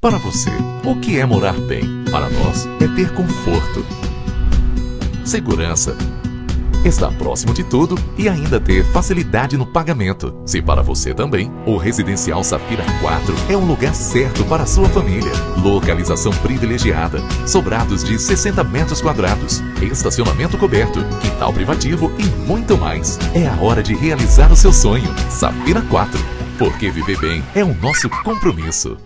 Para você, o que é morar bem? Para nós, é ter conforto, segurança, estar próximo de tudo e ainda ter facilidade no pagamento. Se para você também, o Residencial Safira 4 é um lugar certo para a sua família. Localização privilegiada, sobrados de 60 metros quadrados, estacionamento coberto, quintal privativo e muito mais. É a hora de realizar o seu sonho. Safira 4, porque viver bem é o nosso compromisso.